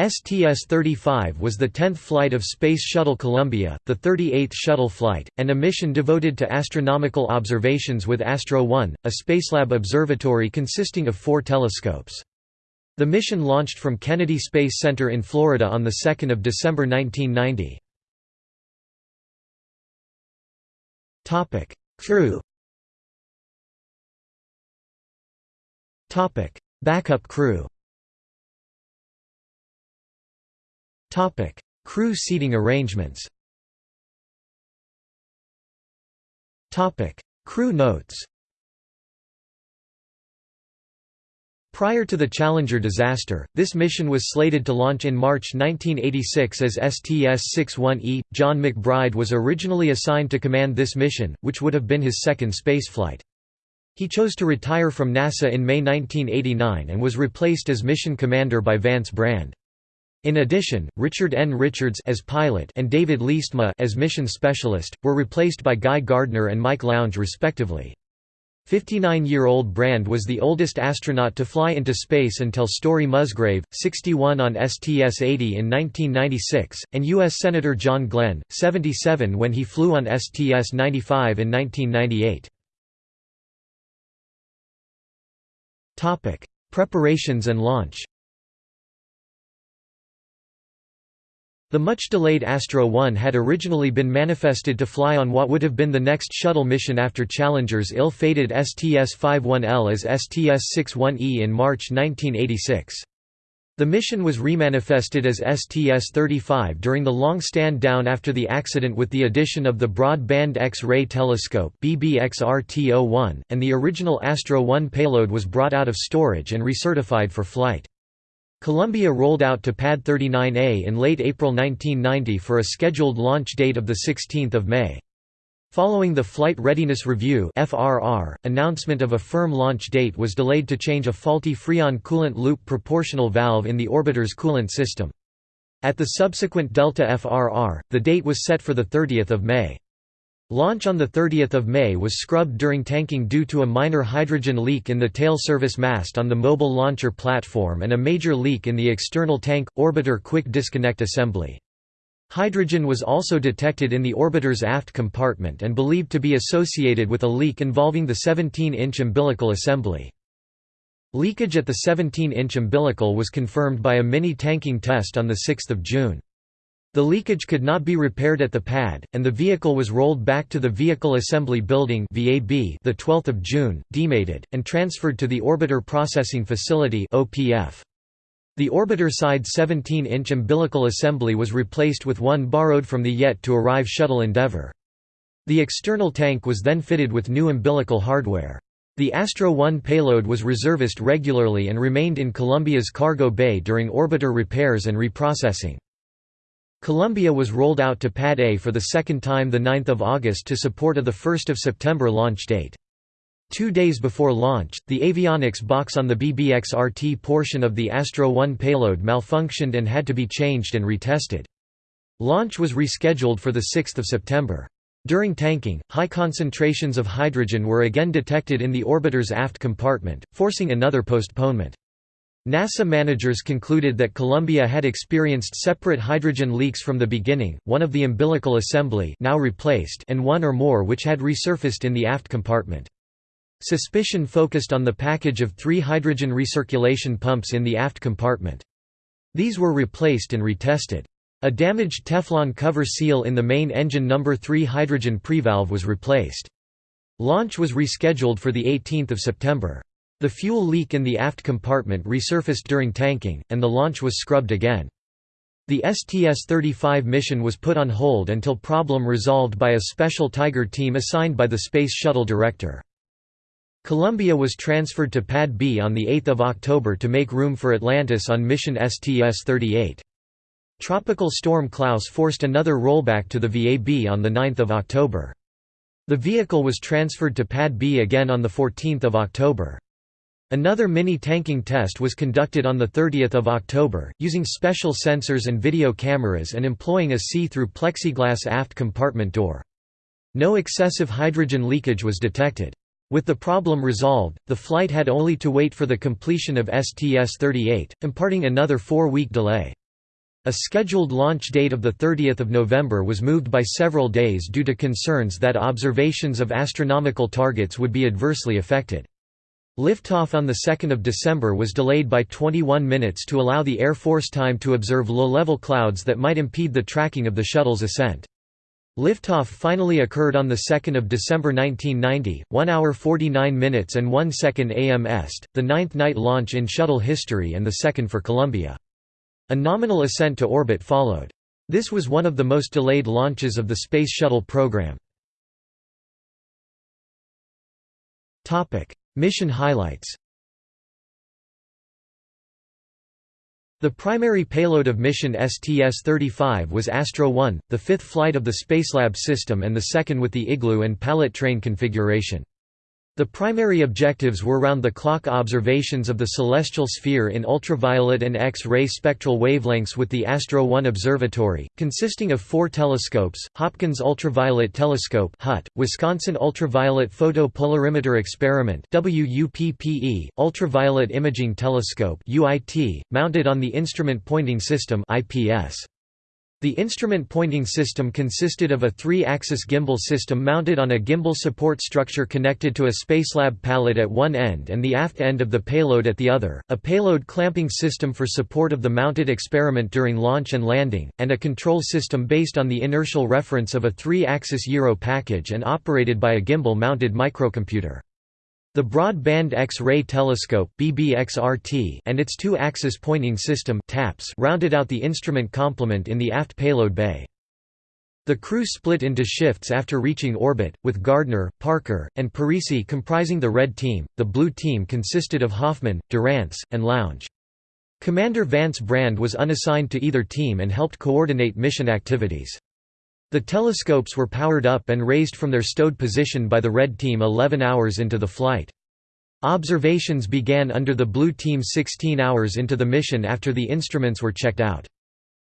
STS-35 was the 10th flight of Space Shuttle Columbia, the 38th shuttle flight, and a mission devoted to astronomical observations with Astro 1, a Spacelab observatory consisting of four telescopes. The mission launched from Kennedy Space Center in Florida on 2 December 1990. Crew Backup crew Topic: Crew seating arrangements. Topic: Crew notes. Prior to the Challenger disaster, this mission was slated to launch in March 1986 as STS-61E. John McBride was originally assigned to command this mission, which would have been his second spaceflight. He chose to retire from NASA in May 1989 and was replaced as mission commander by Vance Brand. In addition, Richard N. Richards as pilot and David Leestma as mission specialist were replaced by Guy Gardner and Mike Lounge respectively. 59-year-old Brand was the oldest astronaut to fly into space until Story Musgrave, 61 on STS-80 in 1996, and U.S. Senator John Glenn, 77 when he flew on STS-95 in 1998. Preparations and launch The much-delayed Astro 1 had originally been manifested to fly on what would have been the next shuttle mission after Challenger's ill-fated STS-51L as STS-61E in March 1986. The mission was remanifested as STS-35 during the long stand-down after the accident with the addition of the Broadband X-ray Telescope BBXRT-01, and the original Astro 1 payload was brought out of storage and recertified for flight. Columbia rolled out to Pad 39A in late April 1990 for a scheduled launch date of 16 May. Following the Flight Readiness Review announcement of a firm launch date was delayed to change a faulty Freon coolant loop proportional valve in the orbiter's coolant system. At the subsequent Delta FRR, the date was set for 30 May. Launch on 30 May was scrubbed during tanking due to a minor hydrogen leak in the tail service mast on the mobile launcher platform and a major leak in the external tank, orbiter quick disconnect assembly. Hydrogen was also detected in the orbiter's aft compartment and believed to be associated with a leak involving the 17-inch umbilical assembly. Leakage at the 17-inch umbilical was confirmed by a mini-tanking test on 6 June. The leakage could not be repaired at the pad, and the vehicle was rolled back to the Vehicle Assembly Building the 12th of June, demated, and transferred to the Orbiter Processing Facility. The orbiter side 17-inch umbilical assembly was replaced with one borrowed from the yet to arrive shuttle Endeavour. The external tank was then fitted with new umbilical hardware. The Astro 1 payload was reserviced regularly and remained in Columbia's cargo bay during orbiter repairs and reprocessing. Columbia was rolled out to Pad A for the second time 9 August to support a 1 September launch date. Two days before launch, the avionics box on the BBXRT portion of the Astro 1 payload malfunctioned and had to be changed and retested. Launch was rescheduled for 6 September. During tanking, high concentrations of hydrogen were again detected in the orbiter's aft compartment, forcing another postponement. NASA managers concluded that Columbia had experienced separate hydrogen leaks from the beginning, one of the umbilical assembly now replaced and one or more which had resurfaced in the aft compartment. Suspicion focused on the package of three hydrogen recirculation pumps in the aft compartment. These were replaced and retested. A damaged Teflon cover seal in the main engine number 3 hydrogen prevalve was replaced. Launch was rescheduled for 18 September. The fuel leak in the aft compartment resurfaced during tanking, and the launch was scrubbed again. The STS-35 mission was put on hold until problem resolved by a special Tiger team assigned by the Space Shuttle director. Columbia was transferred to Pad B on 8 October to make room for Atlantis on mission STS-38. Tropical storm Klaus forced another rollback to the VAB on 9 October. The vehicle was transferred to Pad B again on 14 October. Another mini-tanking test was conducted on 30 October, using special sensors and video cameras and employing a see-through plexiglass aft compartment door. No excessive hydrogen leakage was detected. With the problem resolved, the flight had only to wait for the completion of STS-38, imparting another four-week delay. A scheduled launch date of 30 November was moved by several days due to concerns that observations of astronomical targets would be adversely affected. Liftoff on 2 December was delayed by 21 minutes to allow the Air Force time to observe low-level clouds that might impede the tracking of the shuttle's ascent. Liftoff finally occurred on 2 December 1990, 1 hour 49 minutes and 1 second AM Est, the ninth night launch in shuttle history and the second for Columbia. A nominal ascent to orbit followed. This was one of the most delayed launches of the Space Shuttle program. Mission highlights The primary payload of mission STS-35 was Astro-1, the fifth flight of the Spacelab system and the second with the Igloo and Pallet train configuration. The primary objectives were round-the-clock observations of the celestial sphere in ultraviolet and X-ray spectral wavelengths with the Astro-1 Observatory, consisting of four telescopes, Hopkins Ultraviolet Telescope (HUT), Wisconsin Ultraviolet Photopolarimeter Experiment (WUPPE), Ultraviolet Imaging Telescope (UIT), mounted on the Instrument Pointing System (IPS). The instrument pointing system consisted of a three-axis gimbal system mounted on a gimbal support structure connected to a Spacelab pallet at one end and the aft end of the payload at the other, a payload clamping system for support of the mounted experiment during launch and landing, and a control system based on the inertial reference of a three-axis gyro package and operated by a gimbal-mounted microcomputer. The Broad X-ray Telescope and its two-axis pointing system rounded out the instrument complement in the aft payload bay. The crew split into shifts after reaching orbit, with Gardner, Parker, and Parise comprising the red team. The blue team consisted of Hoffman, Durrance, and Lounge. Commander Vance Brand was unassigned to either team and helped coordinate mission activities. The telescopes were powered up and raised from their stowed position by the Red Team 11 hours into the flight. Observations began under the Blue Team 16 hours into the mission after the instruments were checked out.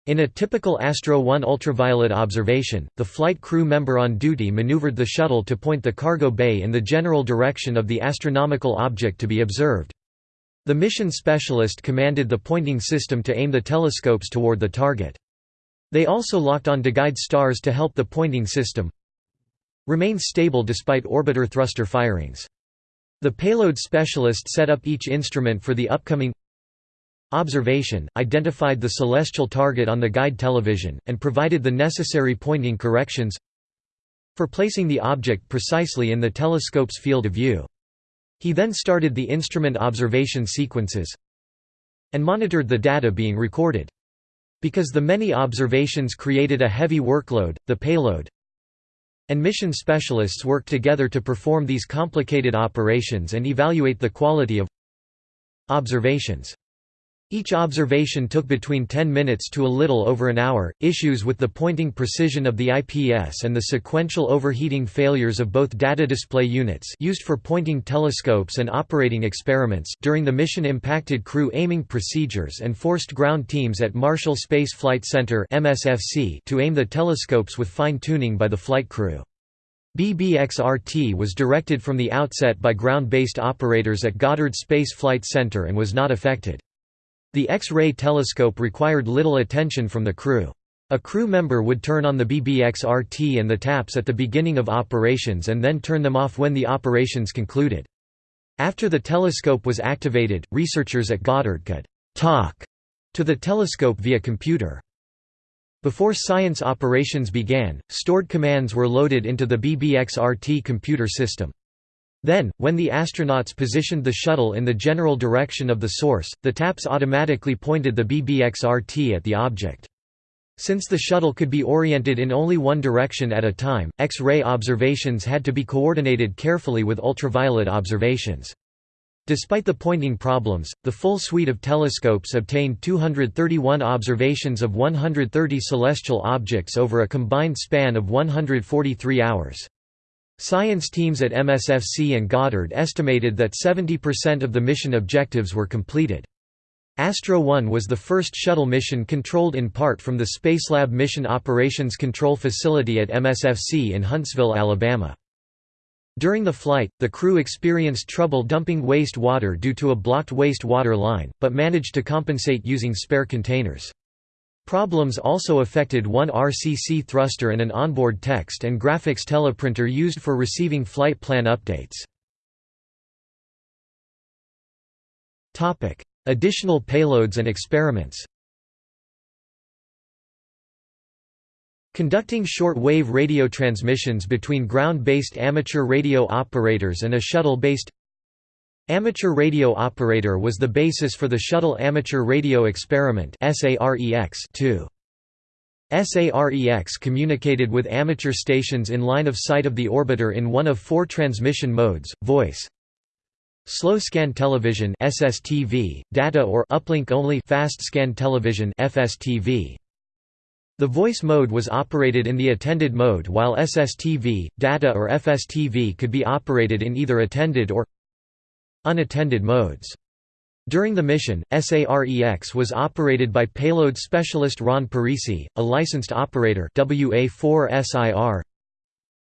In a typical Astro 1 ultraviolet observation, the flight crew member on duty maneuvered the shuttle to point the cargo bay in the general direction of the astronomical object to be observed. The mission specialist commanded the pointing system to aim the telescopes toward the target. They also locked on to guide stars to help the pointing system remain stable despite orbiter thruster firings. The payload specialist set up each instrument for the upcoming observation, identified the celestial target on the guide television, and provided the necessary pointing corrections for placing the object precisely in the telescope's field of view. He then started the instrument observation sequences and monitored the data being recorded. Because the many observations created a heavy workload, the payload and mission specialists work together to perform these complicated operations and evaluate the quality of observations. Each observation took between 10 minutes to a little over an hour. Issues with the pointing precision of the IPS and the sequential overheating failures of both data display units used for pointing telescopes and operating experiments during the mission impacted crew aiming procedures and forced ground teams at Marshall Space Flight Center (MSFC) to aim the telescopes with fine-tuning by the flight crew. BBXRT was directed from the outset by ground-based operators at Goddard Space Flight Center and was not affected. The X-ray telescope required little attention from the crew. A crew member would turn on the BBX-RT and the taps at the beginning of operations and then turn them off when the operations concluded. After the telescope was activated, researchers at Goddard could «talk» to the telescope via computer. Before science operations began, stored commands were loaded into the BBX-RT computer system. Then, when the astronauts positioned the shuttle in the general direction of the source, the taps automatically pointed the BBX-RT at the object. Since the shuttle could be oriented in only one direction at a time, X-ray observations had to be coordinated carefully with ultraviolet observations. Despite the pointing problems, the full suite of telescopes obtained 231 observations of 130 celestial objects over a combined span of 143 hours. Science teams at MSFC and Goddard estimated that 70% of the mission objectives were completed. Astro 1 was the first shuttle mission controlled in part from the Spacelab Mission Operations Control Facility at MSFC in Huntsville, Alabama. During the flight, the crew experienced trouble dumping waste water due to a blocked waste water line, but managed to compensate using spare containers. Problems also affected one RCC thruster and an onboard text and graphics teleprinter used for receiving flight plan updates. Additional payloads and experiments Conducting short-wave radio transmissions between ground-based amateur radio operators and a shuttle-based Amateur radio operator was the basis for the Shuttle Amateur Radio Experiment SAREX-2. SAREX communicated with amateur stations in line of sight of the orbiter in one of four transmission modes, voice, slow scan television SSTV, data or uplink only fast scan television FSTV. The voice mode was operated in the attended mode while SSTV, data or FSTV could be operated in either attended or unattended modes. During the mission, SAREX was operated by payload specialist Ron Parise, a licensed operator WA4SIR,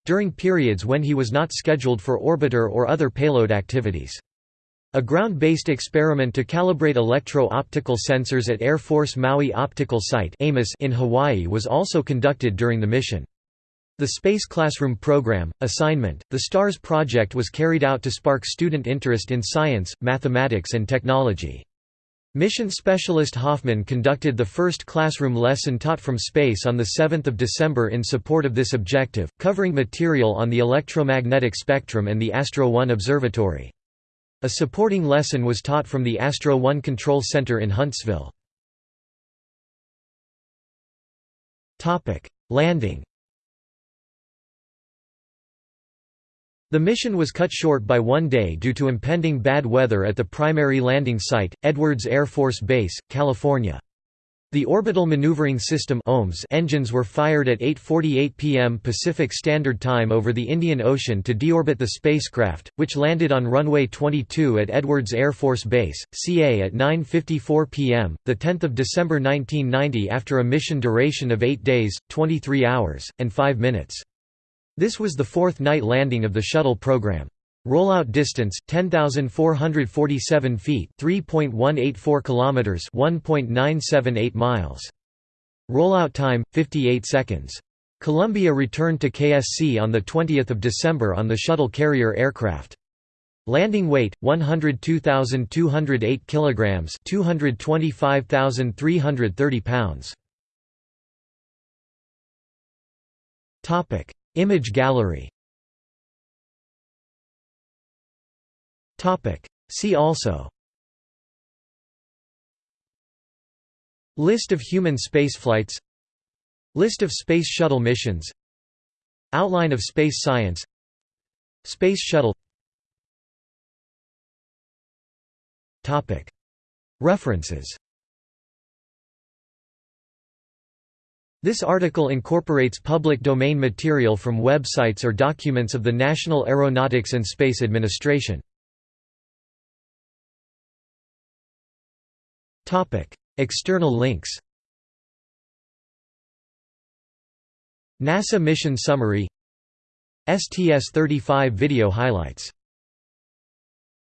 during periods when he was not scheduled for orbiter or other payload activities. A ground-based experiment to calibrate electro-optical sensors at Air Force Maui Optical Site in Hawaii was also conducted during the mission. The Space Classroom Program, assignment, the STARS project was carried out to spark student interest in science, mathematics and technology. Mission specialist Hoffman conducted the first classroom lesson taught from space on 7 December in support of this objective, covering material on the electromagnetic spectrum and the Astro 1 observatory. A supporting lesson was taught from the Astro One Control Center in Huntsville. Landing The mission was cut short by one day due to impending bad weather at the primary landing site, Edwards Air Force Base, California. The Orbital Maneuvering System engines were fired at 8.48 pm Pacific Standard Time over the Indian Ocean to deorbit the spacecraft, which landed on runway 22 at Edwards Air Force Base, CA at 9.54 pm, 10 December 1990 after a mission duration of 8 days, 23 hours, and 5 minutes. This was the fourth night landing of the shuttle program. Rollout distance 10447 feet, 3.184 kilometers, 1.978 miles. Rollout time 58 seconds. Columbia returned to KSC on the 20th of December on the shuttle carrier aircraft. Landing weight 102,208 kilograms, 225,330 pounds. Topic: Image gallery. See also. List of human spaceflights. List of Space Shuttle missions. Outline of space science. Space Shuttle. References This article incorporates public domain material from websites or documents of the National Aeronautics and Space Administration. External links NASA mission summary STS-35 video highlights